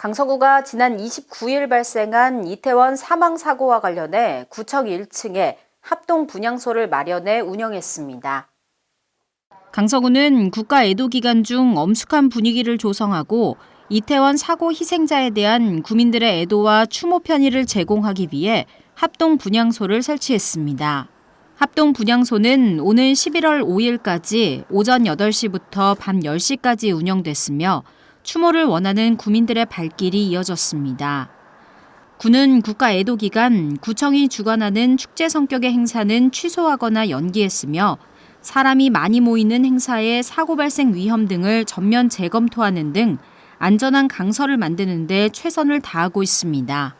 강서구가 지난 29일 발생한 이태원 사망 사고와 관련해 구청 1층에 합동 분향소를 마련해 운영했습니다. 강서구는 국가 애도 기간 중 엄숙한 분위기를 조성하고 이태원 사고 희생자에 대한 구민들의 애도와 추모 편의를 제공하기 위해 합동 분향소를 설치했습니다. 합동 분향소는 오는 11월 5일까지 오전 8시부터 밤 10시까지 운영됐으며 추모를 원하는 구민들의 발길이 이어졌습니다. 구는 국가 애도 기간 구청이 주관하는 축제 성격의 행사는 취소하거나 연기했으며 사람이 많이 모이는 행사의 사고 발생 위험 등을 전면 재검토하는 등 안전한 강서를 만드는 데 최선을 다하고 있습니다.